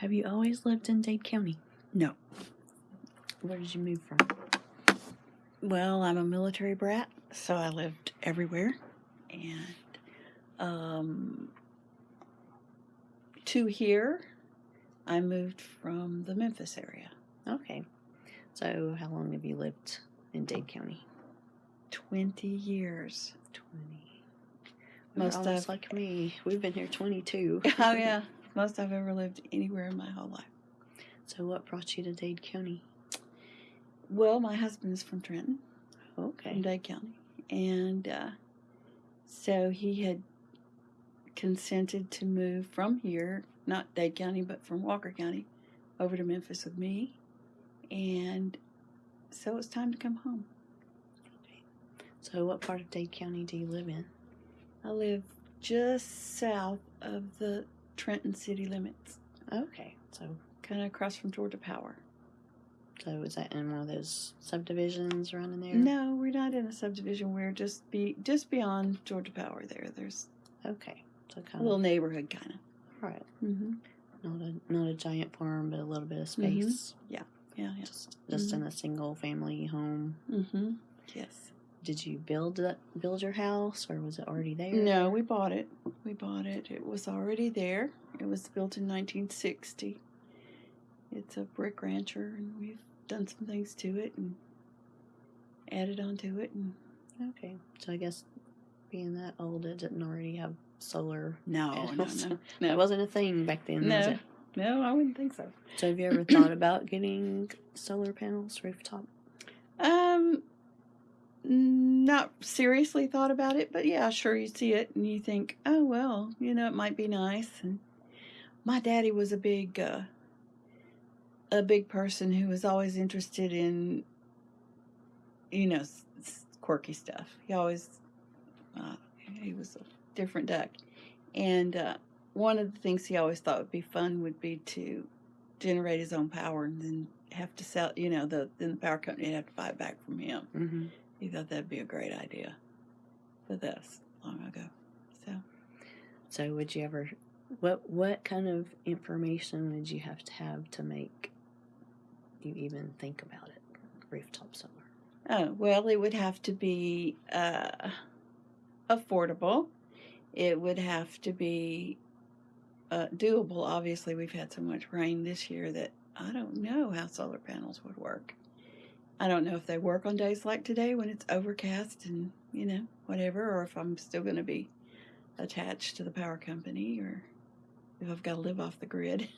Have you always lived in Dade County? No. Where did you move from? Well, I'm a military brat, so I lived everywhere. And um, to here, I moved from the Memphis area. Okay. So, how long have you lived in Dade County? 20 years. 20. Most of- like me. We've been here 22. oh, yeah. Most I've ever lived anywhere in my whole life. So, what brought you to Dade County? Well, my husband's from Trenton. Okay. in Dade County. And uh, so he had consented to move from here, not Dade County, but from Walker County, over to Memphis with me. And so it's time to come home. So, what part of Dade County do you live in? I live just south of the Trenton city limits, Okay. So, kind of across from Georgia Power. so is that in one of those subdivisions around in there? No, we're not in a subdivision. We're just be just beyond Georgia Power. There, there's Okay. So, a kind of little of. neighborhood, kind of. Right. Mm-hmm. Not a not a giant farm, but a little bit of space. Yeah, yeah. yeah, Just just in a single family home. Mm-hmm. Yes. Did you build that build your house, or was it already there? No, we bought it. We bought it. It was already there. It was built in 1960. It's a brick rancher, and we've done some things to it and added onto it. And Okay. So I guess being that old, it didn't already have solar. no, no, no, That no, wasn't a thing back then, was no, it? no. I wouldn't think so. So have you ever thought about getting solar panels rooftop? Um, not seriously thought about it, but yeah, sure. You see it and you think, oh well, you know, it might be nice. And my daddy was a big, uh, a big person who was always interested in, you know, quirky stuff. He always, uh, he was a different duck, and uh, one of the things he always thought would be fun would be to generate his own power and then have to sell. You know, the then the power company would have to buy it back from him. Mm-hmm. He thought that'd be a great idea. But that's long ago. So So would you ever? What what kind of information would you have to have to make you even think about it? Rooftop solar. Oh, well, it would have to be uh, affordable. It would have to be uh, doable. Obviously, we've had so much rain this year that I don't know how solar panels would work. I don't know if they work on days like today when it's overcast and, you know, whatever, or if I'm still going to be attached to the power company or if I've got to live off the grid,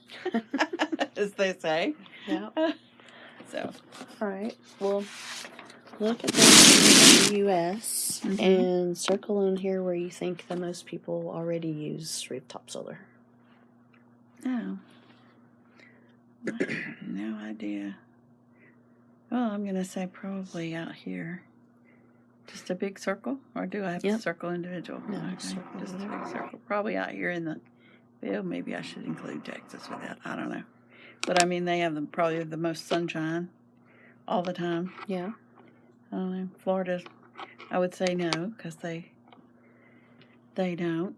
as they say. Yeah. So, All right. Well, look at the, the U.S. Mhm. and circle in here where you think the most people already use rooftop solar. No. No idea. Well, I'm going to say probably out here. Just a big circle? Or do I have Yep. to circle individual? No, Okay, circle just a big circle. Probably out here in the. Well, maybe I should include Texas with that. I don't know. But I mean, they have the, probably the most sunshine all the time. Yeah. I don't know. Florida, I would say no because they they don't.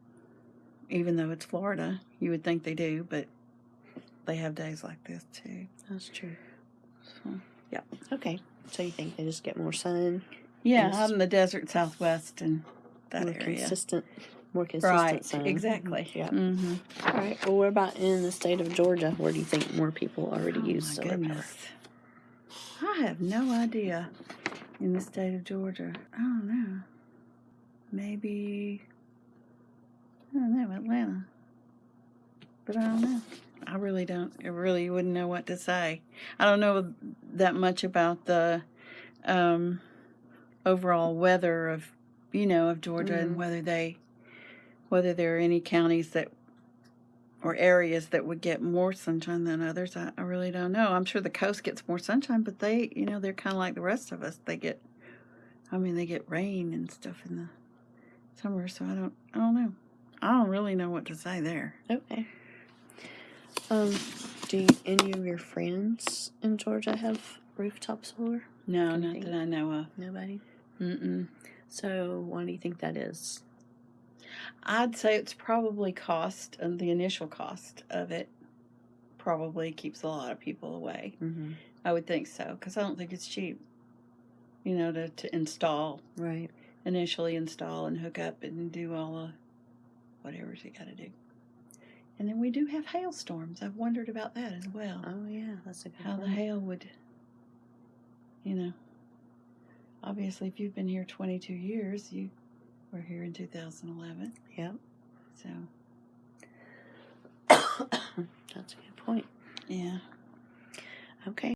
Even though it's Florida, you would think they do, but they have days like this too. That's true. So, Okay. So you think they just get more sun, yeah, Yes. out in the desert Southwest and that more area. consistent, more consistent Right, sun? exactly. Yeah. Mm-hmm. All right. Well, what about in the state of Georgia? Where do you think more people already Oh use solar power? I have no idea in the state of Georgia. I don't know. Maybe I don't know, Atlanta. But I don't know. I really don't. I really wouldn't know what to say. I don't know that much about the um, overall weather of, you know, of Georgia Mhm. and whether they, whether there are any counties that or areas that would get more sunshine than others. I, I really don't know. I'm sure the coast gets more sunshine, but they, you know, they're kind of like the rest of us. They get, I mean, they get rain and stuff in the summer. So I don't, I don't know. I don't really know what to say there. Okay. Um, do any of your friends in Georgia have rooftop solar? No, Can not that I know of. Nobody. Mm-mm. So, why do you think that is? I'd say it's probably cost, uh, the initial cost of it, probably keeps a lot of people away. Mm-hmm. I would think so because I don't think it's cheap. You know, to, to install, Right. initially install and hook up and do all the whatever you got to do. And then we do have hailstorms. I've wondered about that as well. Oh yeah, that's a good How the hail would, you know. Obviously, if you've been here 22 years, you were here in 2011. Yep. So, That's a good point. yeah. Okay.